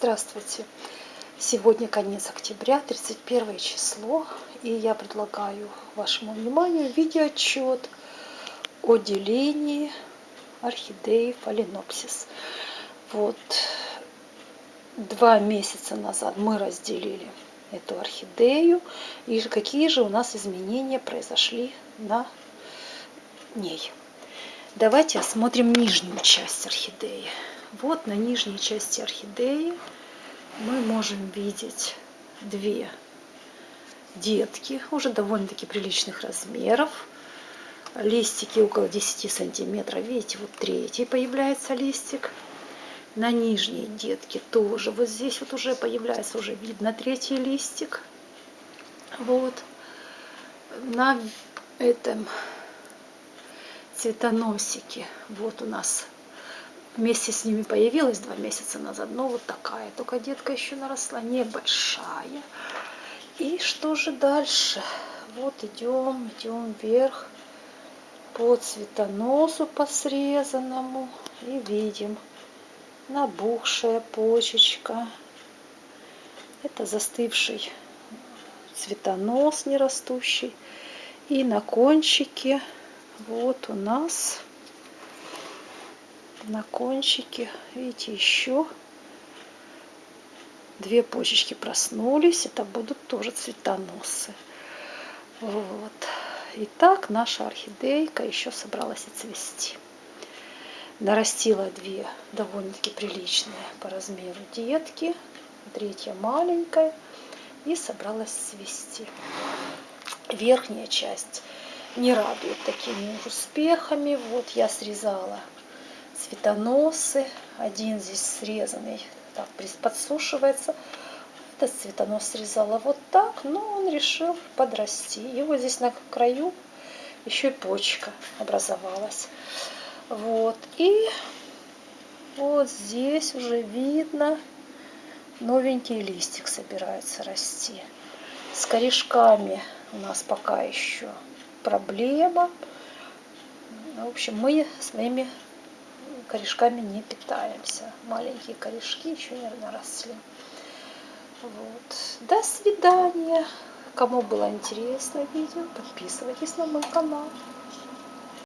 Здравствуйте! Сегодня конец октября, 31 число, и я предлагаю вашему вниманию видеоотчет о делении орхидеи фаленопсис. Вот два месяца назад мы разделили эту орхидею, и какие же у нас изменения произошли на ней. Давайте осмотрим нижнюю часть орхидеи. Вот на нижней части орхидеи мы можем видеть две детки, уже довольно-таки приличных размеров. Листики около 10 сантиметров. Видите, вот третий появляется листик. На нижней детке тоже вот здесь вот уже появляется, уже видно третий листик. Вот. На этом цветоносике вот у нас вместе с ними появилась два месяца назад. Но вот такая только детка еще наросла, небольшая. И что же дальше? Вот идем, идем вверх по цветоносу по срезанному. И видим набухшая почечка. Это застывший цветонос нерастущий. И на кончике вот у нас на кончике, видите, еще две почечки проснулись. Это будут тоже цветоносы. Вот. Итак, наша орхидейка еще собралась и цвести. Нарастила две довольно-таки приличные по размеру детки. Третья маленькая. И собралась цвести. Верхняя часть не радует такими успехами. Вот я срезала цветоносы. Один здесь срезанный, так подсушивается. Этот цветонос срезала вот так, но он решил подрасти. Вот здесь на краю еще и почка образовалась. Вот. И вот здесь уже видно, новенький листик собирается расти. С корешками у нас пока еще проблема. В общем, мы своими корешками не питаемся. Маленькие корешки еще не наросли. Вот. До свидания. Кому было интересно видео, подписывайтесь на мой канал.